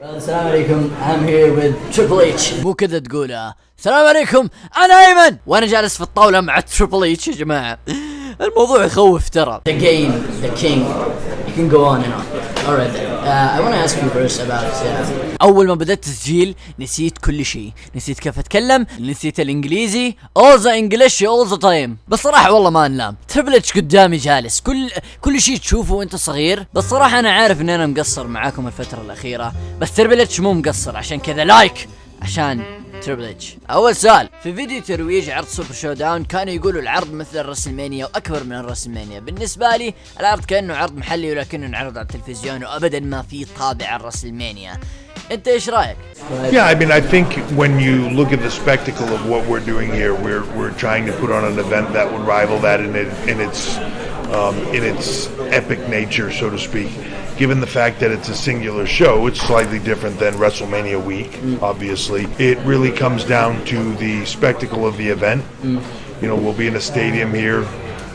السلام عليكم I'm here with Triple H. مو كذا تقولها السلام عليكم. أنا أيمن. وأنا جالس في الطاولة مع تريبل اتش يا جماعة. الموضوع يخوف ترى. The game the king. You can go on and on. Alright then. Uh, I want to ask you first about uh, أول ما بدأت تسجيل نسيت كل شيء. نسيت كيف أتكلم نسيت الإنجليزي all the English all the time. بس صراحة والله ما نلام تريبل اتش قدامي جالس. كل كل شيء تشوفه وأنت صغير. بس صراحة أنا عارف ان أنا مقصر معاكم الفترة الأخيرة. بس تريبل اتش مو مقصر. عشان كذا لايك عشان تريبل اتش أول سؤال. في فيديو ترويج عرض سوبر شو داون كانوا يقولوا العرض مثل الرسلمانيا وأكبر من الرسلمانيا بالنسبة لي العرض كأنه عرض محلي ولكنه انعرض على التلفزيون وابدا ما في طابع الرسلمانيا. أنت إيش رأيك؟ Yeah, I mean, I think when you look at the spectacle of what we're doing here, we're we're trying to put on an event that would rival that in it, in its um, in its epic nature, so to speak. Given the fact that it's a singular show, it's slightly different than WrestleMania week. Obviously, it really comes down to the spectacle of the event. You know, we'll be in a stadium here.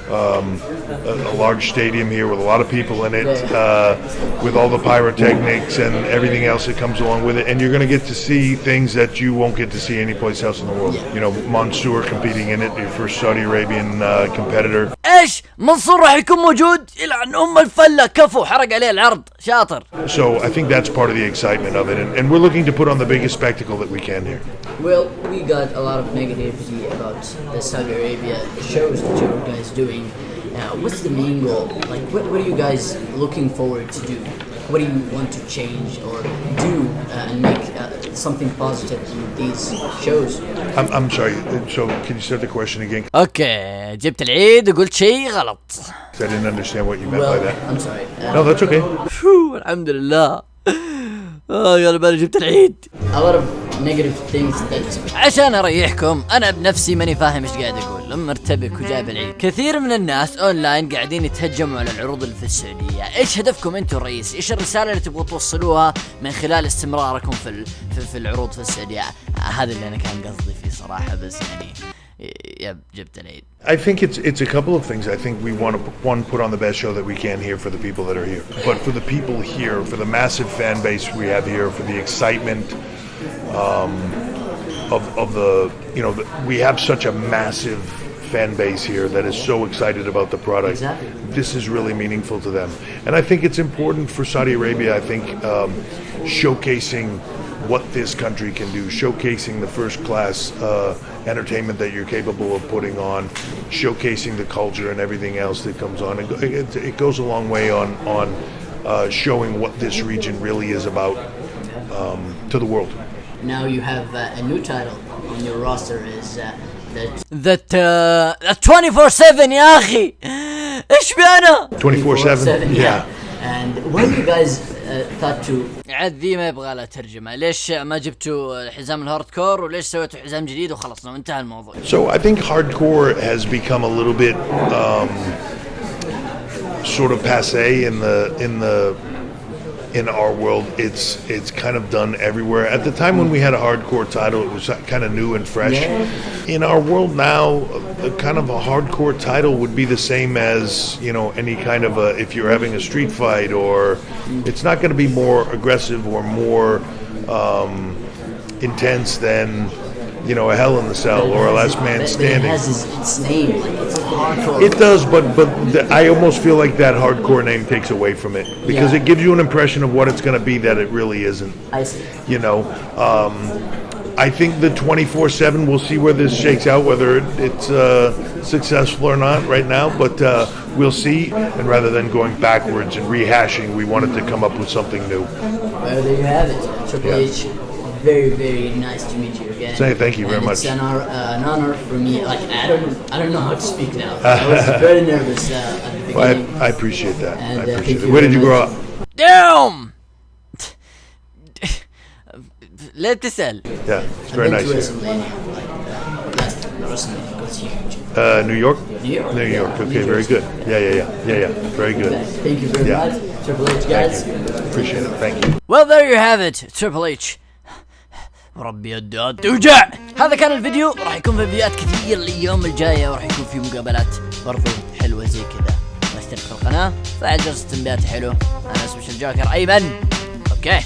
Um, a, a large stadium here with a lot of people in it, uh, with all the pyrotechnics and everything else that comes along with it. And you're going to get to see things that you won't get to see anyplace else in the world. You know, Mansoor competing in it, your first Saudi Arabian uh, competitor. إيش منصور راح يكون موجود يلعن ام الفله كفو حرق عليه العرض شاطر So I think that's part of the excitement of it. And, and we're looking to put on the biggest spectacle that we can here. well we got a lot of negativity about the Saudi Arabia shows that you guys doing uh, what's the main goal like what, what are you guys looking forward to do what do you want to change or do uh, and make uh, something positive in these shows I'm, I'm sorry. So can you start the question again? أوكي جبت العيد وقلت شيء غلط I didn't understand what you meant well by that. I'm sorry uh, No, that's okay. الحمد لله آه يا بالي جبت العيد a lot of negative things that عشان أريحكم أنا بنفسي ماني فاهم إيش قاعد أقول. مرتبك وجايب العيد. كثير من الناس أونلاين قاعدين يتهجموا على العروض اللي في السعوديه إيش هدفكم أنتم الرئيسي إيش الرسالة اللي تبغوا توصلوها من خلال استمراركم في ال- في, في العروض في السعوديه هذا اللي أنا كان قصدي فيه صراحة بس يعني يب جبت العيد. I think it's it's a couple of things. I think we want to one put on the best show that we can here for the people that are here, but for the people here, for the massive fan base we have here, for the excitement um, of of the you know the, we have such a massive fan base here that is so excited about the product. Exactly. This is really meaningful to them, and I think it's important for Saudi Arabia. I think um, showcasing what this country can do, showcasing the first class uh, entertainment that you're capable of putting on, showcasing the culture and everything else that comes on. It, it, it goes a long way on on uh, showing what this region really is about um, to the world now you have uh, a new title on your roster is uh, that ذات 24 7 يا اخي ايش بأنا 24/7. Yeah. And why do you guys uh, thought to عاد ذي ما يبغى لها ترجمه ليش ما جبتوا حزام الهارد كور وليش سويتوا حزام جديد وخلصنا وانتهى الموضوع So I think hardcore has become a little bit um, sort of passe in the in the in our world. It's it's kind of done everywhere. At the time when we had a hardcore title, it was kind of new and fresh. In our world now, a kind of a hardcore title would be the same as you know any kind of a if you're having a street fight or it's not going to be more aggressive or more um, intense than you know a Hell in the Cell or a Last Man but Standing. It has its, its name, like it's hardcore. It does, but but the, I almost feel like that hardcore name takes away from it because Yeah. it gives you an impression of what it's going to be that it really isn't. I see. You know, um, I think the 24/7. We'll see where this shakes out, whether it, it's uh, successful or not right now, but uh, we'll see. And rather than going backwards and rehashing, we wanted to come up with something new. Well, there you have it. Triple Yeah. H, very, very nice to meet you again. Say thank you very it's much. It's an, uh, an, honor for me. Like I don't, I don't know how to speak now. I was very nervous uh, at the beginning. Well, I, I, appreciate that. And, I uh, appreciate it. Where did you grow up? Damn. Let this out. Yeah, it's very nice. Uh, uh, New York? New York. New York. Yeah, okay, New very good. Yeah, yeah, yeah, yeah, yeah. Very good. Thank you very yeah. much, Triple H guys. Appreciate it. Thank you. Well, there you have it, Triple H. ربي يدات توجع هذا كان الفيديو. راح يكون في فيديوهات كثير الأيام الجاية وراح يكون في مقابلات برضو حلوة زي كذا. اشترك في القناة فعل جرس التنبيهات حلو. أنا أسمي الجوكر أيمن. أوكي.